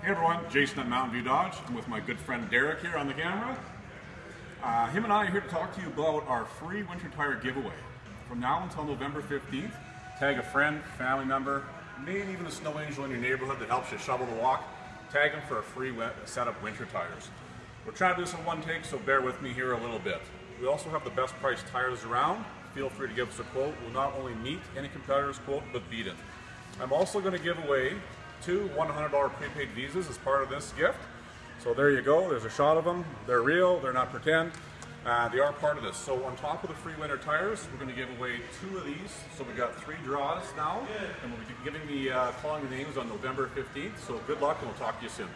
Hey everyone, Jason at Mountain View Dodge. I'm with my good friend Derek here on the camera. Uh, him and I are here to talk to you about our free winter tire giveaway. From now until November 15th, tag a friend, family member, maybe even a snow angel in your neighborhood that helps you shovel the walk. Tag them for a free set of winter tires. We're trying to do this in one take, so bear with me here a little bit. We also have the best priced tires around. Feel free to give us a quote. We'll not only meet any competitor's quote, but beat it. I'm also going to give away two $100 prepaid visas as part of this gift. So there you go, there's a shot of them. They're real, they're not pretend. Uh, they are part of this. So on top of the free winter tires, we're going to give away two of these. So we've got three draws now, and we'll be giving the uh, calling the names on November 15th. So good luck, and we'll talk to you soon.